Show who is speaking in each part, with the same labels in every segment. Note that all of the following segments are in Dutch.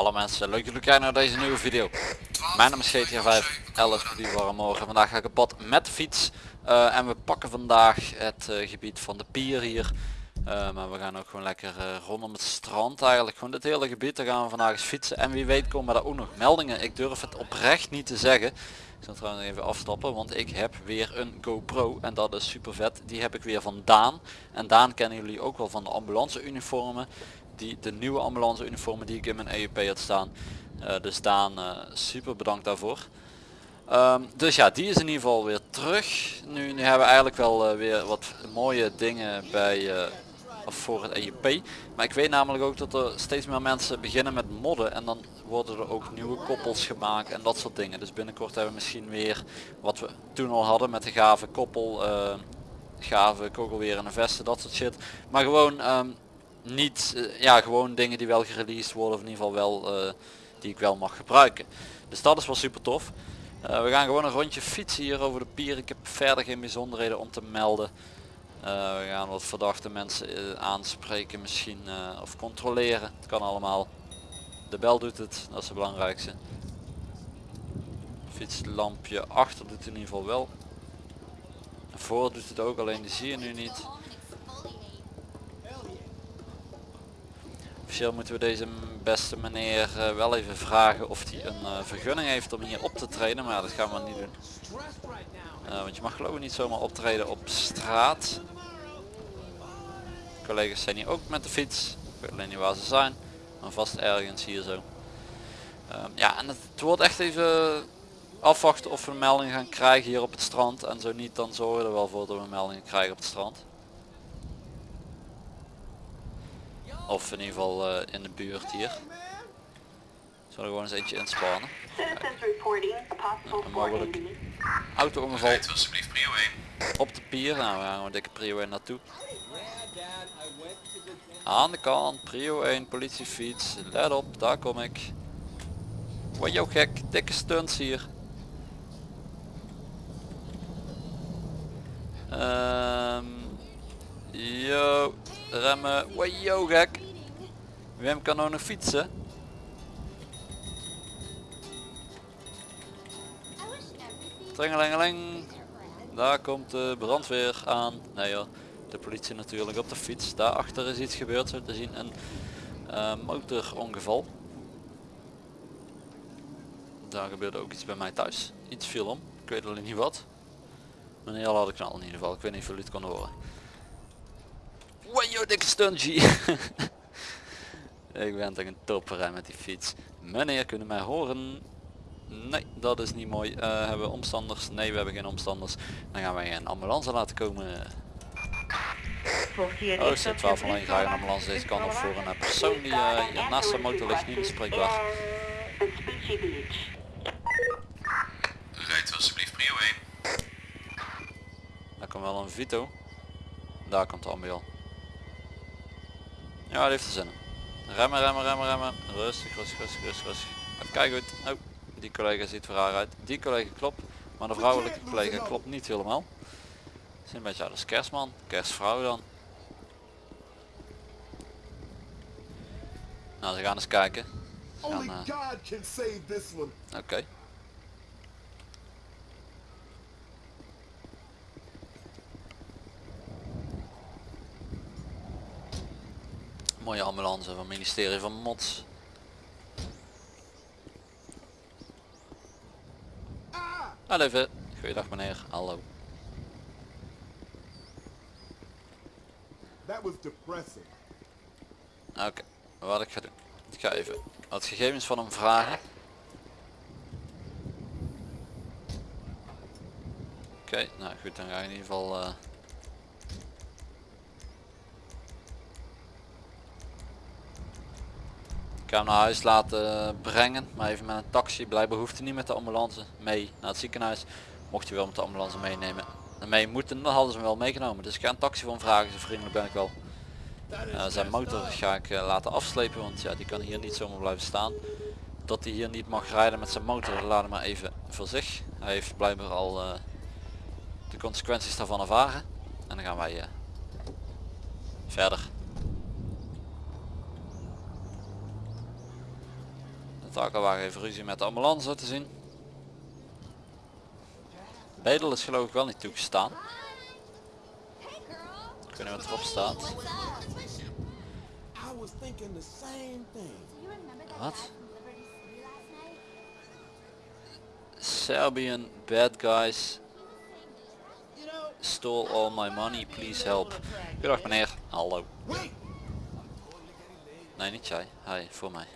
Speaker 1: Hallo mensen, leuk jullie kijken naar deze nieuwe video. Mijn naam is GTA 5, Alice die warm morgen. Vandaag ga ik op pad met de fiets. Eh, en we pakken vandaag het eh, gebied van de pier hier. Eh, maar we gaan ook gewoon lekker rondom het strand eigenlijk. Gewoon dit hele gebied, daar gaan we vandaag eens fietsen. En wie weet komen daar ook nog meldingen. Ik durf het oprecht niet te zeggen. Ik zal trouwens even afstappen, want ik heb weer een GoPro. En dat is super vet. Die heb ik weer van Daan. En Daan kennen jullie ook wel van de ambulance uniformen die, de nieuwe ambulance uniformen die ik in mijn EUP had staan. Uh, dus Daan, uh, super bedankt daarvoor. Um, dus ja, die is in ieder geval weer terug. Nu, nu hebben we eigenlijk wel uh, weer wat mooie dingen bij of voor het EUP. Maar ik weet namelijk ook dat er steeds meer mensen beginnen met modden. En dan worden er ook nieuwe koppels gemaakt en dat soort dingen. Dus binnenkort hebben we misschien weer wat we toen al hadden met de gave koppel. gave kogelweer en een vesten, dat soort shit. Maar gewoon um, niet, uh, ja gewoon dingen die wel gereleased worden of in ieder geval wel uh, die ik wel mag gebruiken. Dus dat is wel super tof. Uh, we gaan gewoon een rondje fietsen hier over de pier. Ik heb verder geen bijzonderheden om te melden. we gaan wat verdachte mensen aanspreken misschien of controleren. Het kan allemaal. De bel doet het, dat is het belangrijkste. Fietslampje achter doet in ieder geval wel. Voor doet het ook, alleen die zie je nu niet. Moeten we deze beste meneer uh, wel even vragen of hij een uh, vergunning heeft om hier op te treden. Maar dat gaan we niet doen. Uh, want je mag geloof ik niet zomaar optreden op straat. Collega's zijn hier ook met de fiets. Ik weet alleen niet waar ze zijn. Maar vast ergens hier zo. Um, ja, en het, het wordt echt even afwachten of we een melding gaan krijgen hier op het strand. En zo niet, dan zorgen we er wel voor dat we meldingen krijgen op het strand. Of in ieder geval uh, in de buurt hier. Zullen we gewoon eens eentje inspannen. Een mogelijk auto-ongeval op de pier. Nou, we gaan gewoon dikke prio 1 naartoe. Aan de kant, prio 1, politiefiets. Let op, daar kom ik. Wat jou gek, dikke stunts hier. Um, yo, remmen. Wajo gek. Wim kan ook nog fietsen. Tringelingeling. Daar komt de brandweer aan. Nee joh, de politie natuurlijk op de fiets. Daarachter is iets gebeurd, zo te zien een uh, motorongeval. Daar gebeurde ook iets bij mij thuis. Iets viel om. Ik weet alleen niet wat. Een heel harde knal in ieder geval. Ik weet niet of jullie het konden horen. Wajo dikke stungy. Ik ben toch een topper met die fiets. Meneer, kunnen mij horen? Nee, dat is niet mooi. Uh, hebben we omstanders? Nee, we hebben geen omstanders. Dan gaan wij een ambulance laten komen. Oh, zit 12 alleen graag een ambulance deze kant op voor een persoon die uh, hier naast de motor ligt niet bespreekbaar.
Speaker 2: Rijdt alsjeblieft prio 1.
Speaker 1: Daar komt wel een Vito. Daar komt de ambulance. Ja, dat heeft er zin in. Remmen, remmen, remmen, remmen. Rustig, rustig, rustig, rustig, rustig. Kijk goed. Oh, die collega ziet voor haar uit. Die collega klopt. Maar de vrouwelijke collega klopt niet helemaal. Is een beetje, is kerstman. Kerstvrouw dan. Nou, ze gaan eens kijken. Uh... Oké. Okay. Mooie ambulance van het ministerie van Mots. Hallo even. Goeiedag meneer. Hallo. Oké, okay. wat ik ga doen. Ik ga even wat gegevens van hem vragen. Oké, okay, nou goed, dan ga ik in ieder geval... Uh, Ik ga hem naar huis laten brengen, maar even met een taxi. Blijkbaar hoeft hij niet met de ambulance mee naar het ziekenhuis. Mocht hij wel met de ambulance meenemen. En mee moeten, dan hadden ze hem wel meegenomen. Dus ik ga een taxi van vragen, zo vriendelijk ben ik wel. Uh, zijn motor ga ik uh, laten afslepen, want ja, die kan hier niet zomaar blijven staan. Dat hij hier niet mag rijden met zijn motor, laat hem maar even voor zich. Hij heeft blijkbaar al uh, de consequenties daarvan ervaren. En dan gaan wij verder. Takelwagen heeft ruzie met de ambulance te zien. Bedel is geloof ik wel niet toegestaan. Ik weet niet wat erop staat. Wat? Serbian bad guys stole all my money, please help. Goedendag meneer. Hallo. Nee, niet jij. Hij, voor mij.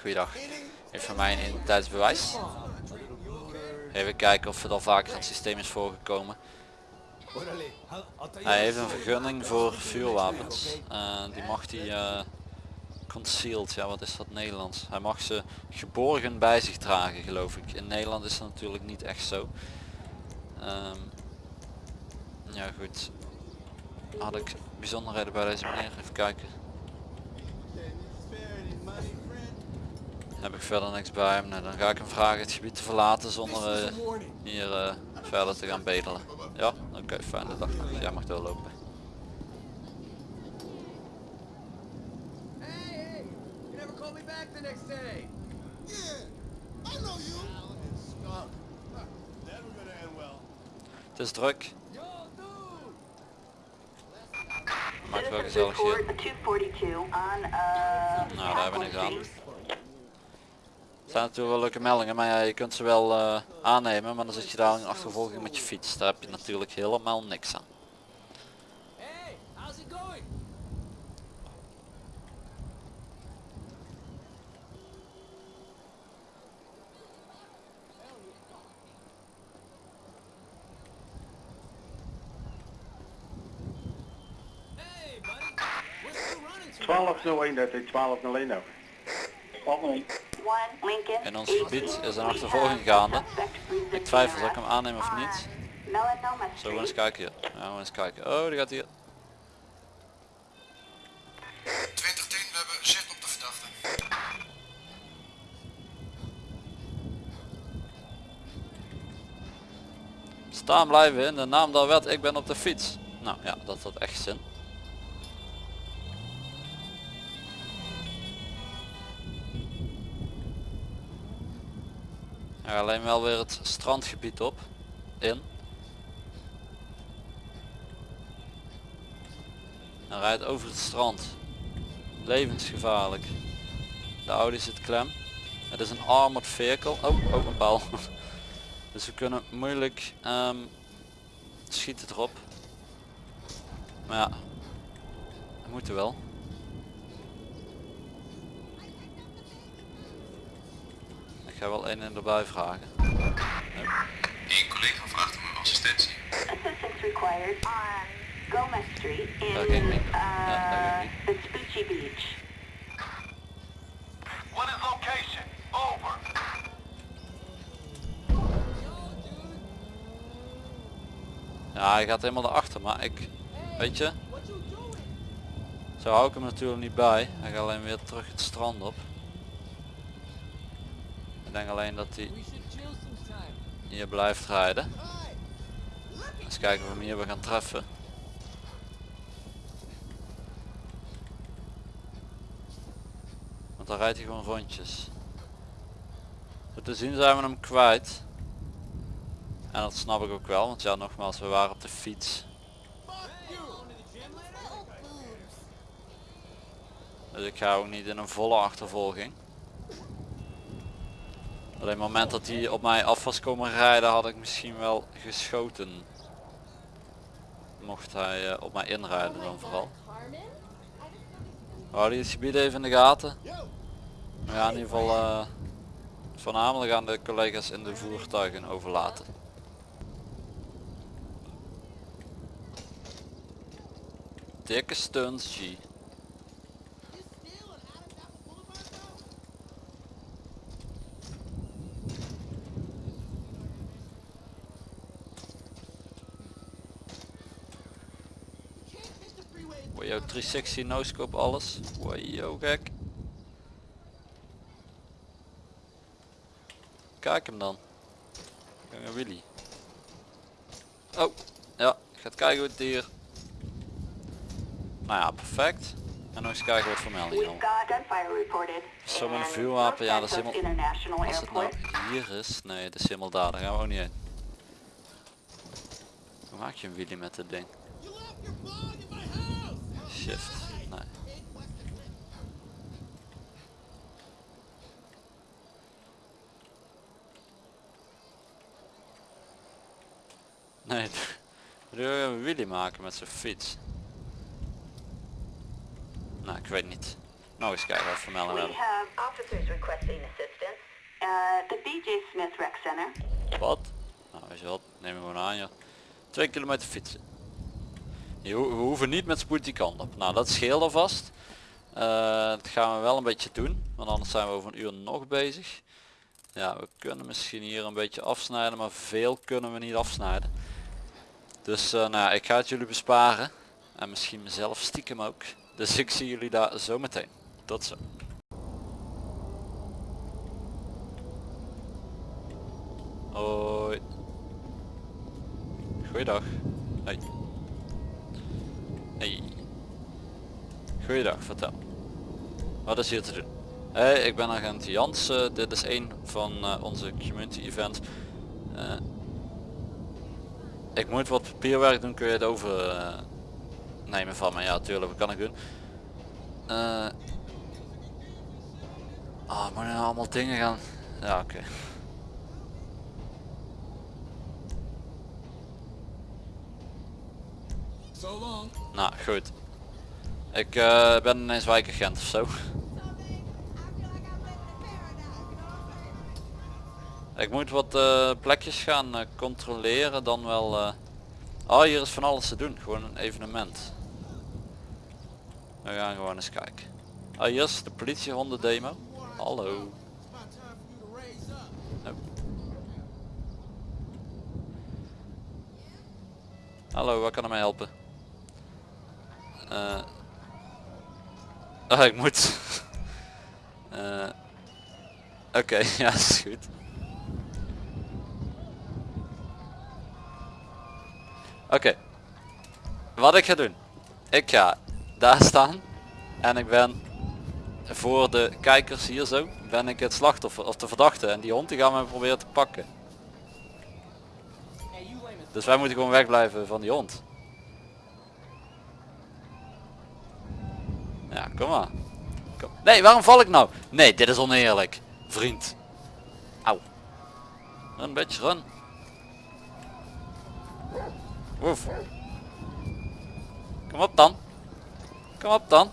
Speaker 1: Goeiedag. Heeft van mij een identiteitsbewijs. Even kijken of het al vaker in het systeem is voorgekomen. Hij heeft een vergunning voor vuurwapens. Eh, die mag hij eh, concealed, ja wat is dat Nederlands? Hij mag ze geborgen bij zich dragen geloof ik. In Nederland is dat natuurlijk niet echt zo. Ehm, ja goed. Had ik bijzonderheden bij deze meneer? Even kijken. Heb ik verder niks bij hem? Nee, dan ga ik hem vragen het gebied te verlaten zonder eh, hier eh, verder te gaan bedelen. Ja, oké, fijne dag. Jij mag doorlopen.
Speaker 3: Hey, hey! You never call me back the next day.
Speaker 2: Yeah, I know you. Skunk. Never gonna end well.
Speaker 1: Het is druk, maakt wel gezellig hier.
Speaker 4: report 242 on, uh...
Speaker 1: Nou, daar hebben we niks aan. Er zijn natuurlijk wel leuke meldingen, maar ja, je kunt ze wel eh, aannemen, maar dan zit je daar in achtervolging met je fiets. Daar heb je natuurlijk helemaal niks aan.
Speaker 3: Hey, how's it going? Hey, buddy! What's you running to?
Speaker 5: 1201, dat is 1201 over.
Speaker 4: One Lincoln.
Speaker 1: In ons gebied is een achtervolging gaande. Ik twijfel of ik hem aanneem of niet. Zo, we eens kijken hier. Ja, we eens kijken. Oh, die gaat hier.
Speaker 2: 2010, we hebben zicht op de verdachte.
Speaker 1: Staan blijven in de naam der wet, ik ben op de fiets. Nou ja, dat had echt zin. Ja, alleen wel weer het strandgebied op. In. Hij rijdt over het strand. Levensgevaarlijk. De Audi zit klem. Het is een armored vehicle. Oh, ook een paal. Dus we kunnen moeilijk ehm, schieten erop. Maar ja, we moeten wel. Ga wel een en erbij vragen.
Speaker 6: Een collega vraagt om assistentie.
Speaker 4: Assistance required on Gomez Street in,
Speaker 1: Dat ging niet. Ja, dat
Speaker 4: uh,
Speaker 1: ging
Speaker 4: Beach.
Speaker 6: What is location? Over.
Speaker 1: Ja, hij gaat helemaal erachter, maar ik, weet je, zo hou ik hem natuurlijk niet bij. Hij gaat alleen weer terug het strand op. Ik denk alleen dat hij hier blijft rijden. Eens kijken of we hem hier weer gaan treffen. Want dan rijdt hij gewoon rondjes. Zo te zien zijn we hem kwijt. En dat snap ik ook wel, want ja nogmaals, we waren op de fiets. Dus ik ga ook niet in een volle achtervolging. Alleen op het moment dat hij op mij af was komen rijden had ik misschien wel geschoten. Mocht hij eh, op mij inrijden dan vooral. Hou het gebied even in de gaten. Ja, in ieder geval eh, voornamelijk aan de collega's in de voertuigen overlaten. Dikke stunts G. Wajo 360 no scope alles. Wajo gek. Kijk hem dan. Jonge Willy. Oh, ja, gaat kijken hoe het dier. Nou ja, perfect. En nog eens kijken wat voor meldingen
Speaker 4: We've got gunfire reported.
Speaker 1: Zo met een
Speaker 4: in
Speaker 1: vuurwapen, ja, dat is helemaal- Als het nou hier is, nee, dat is helemaal daar, daar gaan we ook niet heen. Hoe maak je een wheelie met dit ding? Shift, nee. Nee, wil je een wheelie maken met zijn fiets? Nou, ik weet niet. Nou eens kijken wat we
Speaker 4: We
Speaker 1: hebben.
Speaker 4: have officers requesting assistance. Uh, the BJ Smith Rec Center.
Speaker 1: Wat? Nou, weet je wat, neem hem gewoon aan joh. Twee kilometer fietsen. Je we hoeven niet met spoed die kant op. Nou, dat scheelt alvast. Eh, dat gaan we wel een beetje doen, want anders zijn we over een uur nog bezig. Ja, we kunnen misschien hier een beetje afsnijden, maar veel kunnen we niet afsnijden. Dus eh, nou ik ga het jullie besparen. En misschien mezelf stiekem ook. Dus ik zie jullie daar zo meteen. Tot zo. Hoi. Goeiedag. Hey. Hey. Goeiedag, vertel. Wat is hier te doen? Hey, ik ben agent Jansen. Dit is een van eh, onze community events. Eh, ik moet wat papierwerk doen, kun je het over eh, nemen van me? Ja, tuurlijk, wat kan ik doen? Eh Ah, moet ik nou allemaal dingen gaan? Ja, oké. Nou, goed. Ik eh, ben ineens wijkagent of zo. Ik moet wat eh, plekjes gaan eh, controleren, dan wel... eh, Oh, hier is van alles te doen. Gewoon een evenement. We gaan gewoon eens kijken. Oh, hier is de politiehonden demo. Hallo. Hallo, waar kan ik mij helpen? Oh, ik moet. Eh, Oké, ja, is goed. Oké. Wat ik ga doen. Ik ga daar staan. En ik ben voor de kijkers hier zo. Ben ik het slachtoffer of de verdachte. En die hond die gaan we proberen te pakken. Dus wij moeten gewoon wegblijven van die hond. Ja, kom maar. Kom. Nee, waarom val ik nou? Nee, dit is oneerlijk. Vriend. Auw. Een beetje run. Oef. Kom op dan. Kom op dan.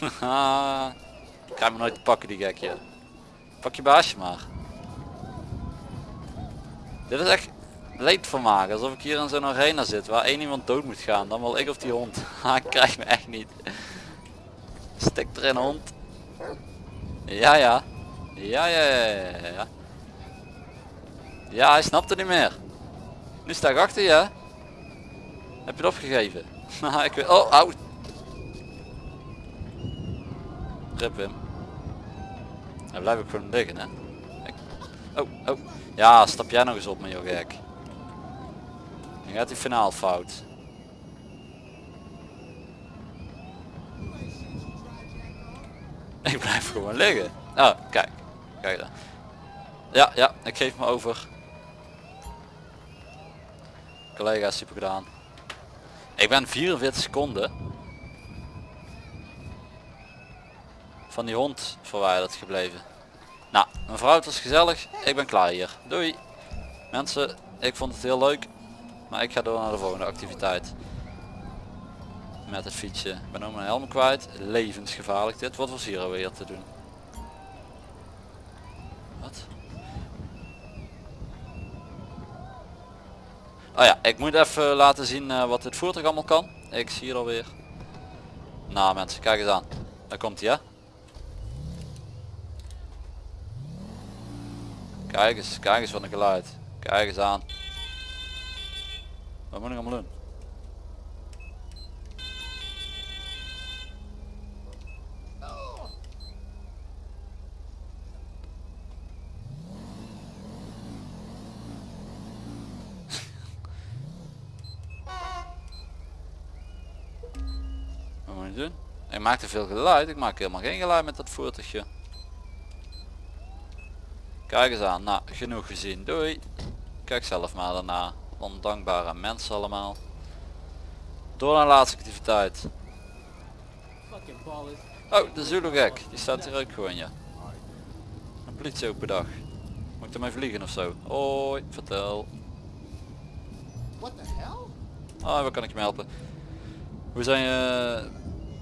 Speaker 1: Krijg me nooit pakken die gekje. Pak je baasje maar. Dit is echt leedvermaak. Alsof ik hier in zo'n arena zit waar één iemand dood moet gaan. Dan wel ik of die hond. Ha, ik krijg me echt niet. Stik erin hond. Ja ja. Ja ja ja ja ja. Hij snapt het niet meer. Nu sta ik achter je. Heb je het opgegeven? Haha, ik weet. Oh, au. Rip hem. Hij blijft ook gewoon liggen hè. Oh, oh. Ja, stap jij nog eens op met je gek. Dan gaat hij finaal fout. Ik blijf gewoon liggen. Oh, kijk. Kijk dan. Ja, ja, ik geef me over. Collega, super gedaan. Ik ben 44 seconden van die hond verwijderd gebleven. Nou, mevrouw, het was gezellig. Ik ben klaar hier. Doei. Mensen, ik vond het heel leuk. Maar ik ga door naar de volgende activiteit. Met het fietsje. Ik ben ook mijn helm kwijt. Levensgevaarlijk dit. Wat was hier alweer te doen? Wat? Oh ja, ik moet even laten zien eh, wat dit voertuig allemaal kan. Ik zie hier alweer. Nou mensen, kijk eens aan. Daar komt hij hè. Kijk eens, kijk eens wat een geluid. Kijk eens aan. Wat moet ik allemaal doen? Ik maak te veel geluid. Ik maak helemaal geen geluid met dat voertuigje. Kijk eens aan. Nou, genoeg gezien. Doei. Kijk zelf maar daarna. Ondankbare mensen allemaal. Door naar de laatste activiteit. Oh, de Zulu gek. Die staat hier ook gewoon, ja. Een politie open dag. Moet ik ermee vliegen of zo? Hoi, vertel.
Speaker 2: What the hell?
Speaker 1: Ah, waar kan ik je helpen? Hoe zijn je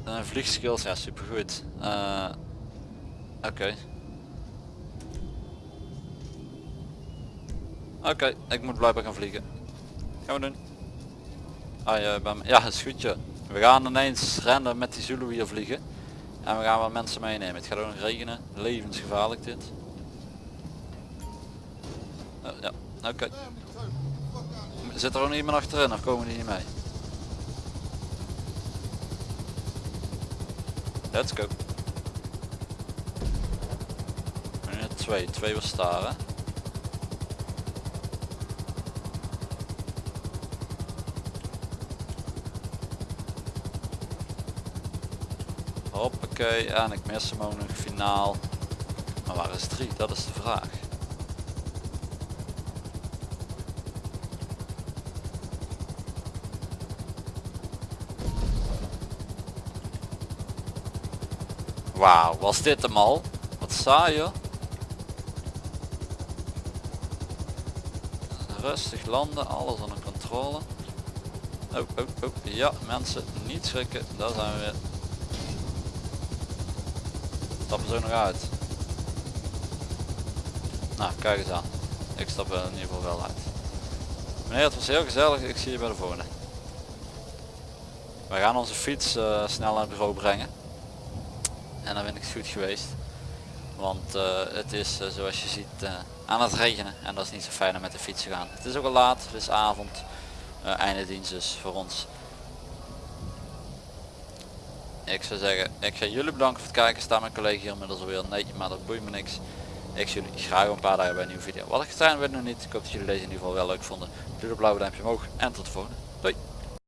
Speaker 1: uh, vliegskills? Ja, supergoed. Eh Oké. Oké, ik moet blijkbaar gaan vliegen. Gaan we doen. Ah, je bent, ja, is goed. We gaan ineens random met die Zulu hier vliegen. En we gaan wat mensen meenemen. Het gaat ook nog regenen. Levensgevaarlijk dit. Ja, oké. Zit er ook iemand achterin of komen die niet mee? Let's go. Twee, twee was staren. Hoppakee, en ik mis hem ook nog finaal. Maar waar is drie? Dat is de vraag. Wauw, was dit hem al? Wat saai joh. Rustig landen, alles onder controle. Oh, oh, oh. Ja, mensen, niet schrikken. Daar zijn we weer. Stappen zo nog uit. Nou, kijk eens aan. Ik stap er in ieder geval wel uit. Meneer, het was heel gezellig. Ik zie je bij de volgende. We gaan onze fiets eh, snel naar het bureau brengen. En dan ben ik het goed geweest. Want eh, het is eh, zoals je ziet aan het regenen. En dat is niet zo fijn om met de fiets te gaan. Het is ook al laat. Het is avond. einde dienst dus voor ons. Ik zou zeggen, ik ga jullie bedanken voor het kijken. Staat mijn collega hier inmiddels alweer? Nee, maar dat boeit me niks. Ik zie jullie graag een paar dagen bij een nieuwe video. Wat ik getraind weet nog niet. Ik hoop dat jullie deze in ieder geval wel leuk vonden. Doe de blauwe duimpje omhoog en tot de volgende. Doei!